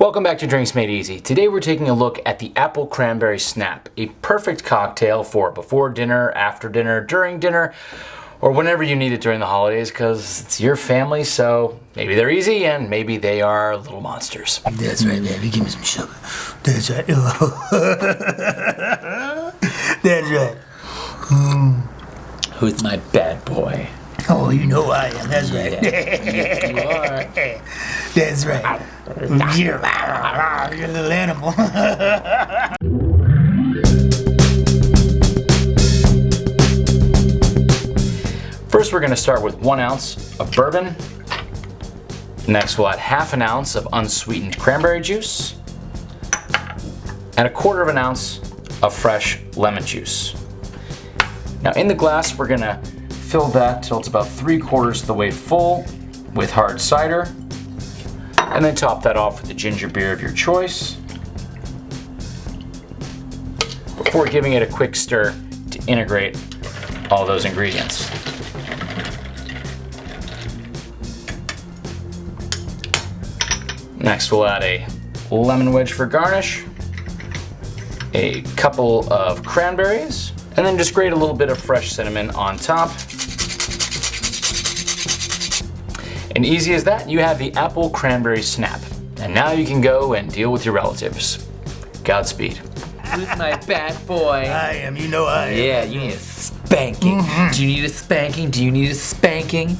Welcome back to Drinks Made Easy. Today we're taking a look at the Apple Cranberry Snap, a perfect cocktail for before dinner, after dinner, during dinner, or whenever you need it during the holidays because it's your family, so maybe they're easy and maybe they are little monsters. That's right, baby. Give me some sugar. That's right. That's right. Mm. Who's my bad boy? Oh, you know I am. That's right. you are. That's right. You're a little animal. First we're going to start with one ounce of bourbon. Next we'll add half an ounce of unsweetened cranberry juice and a quarter of an ounce of fresh lemon juice. Now in the glass we're going to fill that till it's about three quarters of the way full with hard cider and then top that off with the ginger beer of your choice before giving it a quick stir to integrate all those ingredients. Next we'll add a lemon wedge for garnish, a couple of cranberries, and then just grate a little bit of fresh cinnamon on top. And easy as that, you have the apple cranberry snap. And now you can go and deal with your relatives. Godspeed. Who's my bad boy? I am. You know I am. Yeah, you need a spanking. Mm-hmm. Do you need a spanking? Do you need a spanking?